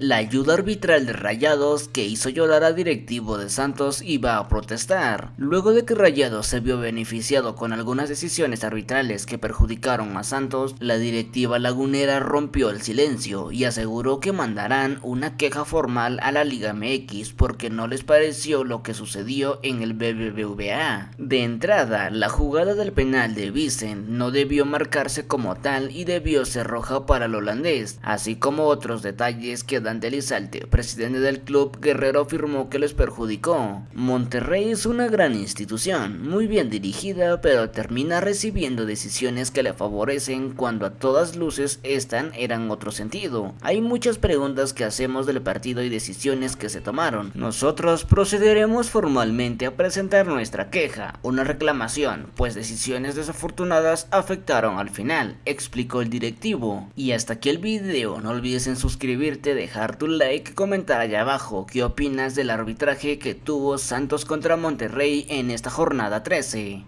La ayuda arbitral de Rayados que hizo llorar a directivo de Santos iba a protestar, luego de que Rayados se vio beneficiado con algunas decisiones arbitrales que perjudicaron a Santos, la directiva lagunera rompió el silencio y aseguró que mandarán una queja formal a la Liga MX porque no les pareció lo que sucedió en el BBVA. De entrada, la jugada del penal de Vicent no debió marcarse como tal y debió ser roja para el holandés, así como otros detalles que Elizalde, presidente del club Guerrero, afirmó que les perjudicó. Monterrey es una gran institución, muy bien dirigida, pero termina recibiendo decisiones que le favorecen cuando a todas luces estas eran otro sentido. Hay muchas preguntas que hacemos del partido y decisiones que se tomaron. Nosotros procederemos formalmente a presentar nuestra queja, una reclamación, pues decisiones desafortunadas afectaron al final, explicó el directivo. Y hasta aquí el video, no olvides en suscribirte, dejar tu like, comentar allá abajo qué opinas del arbitraje que tuvo Santos contra Monterrey en esta jornada 13.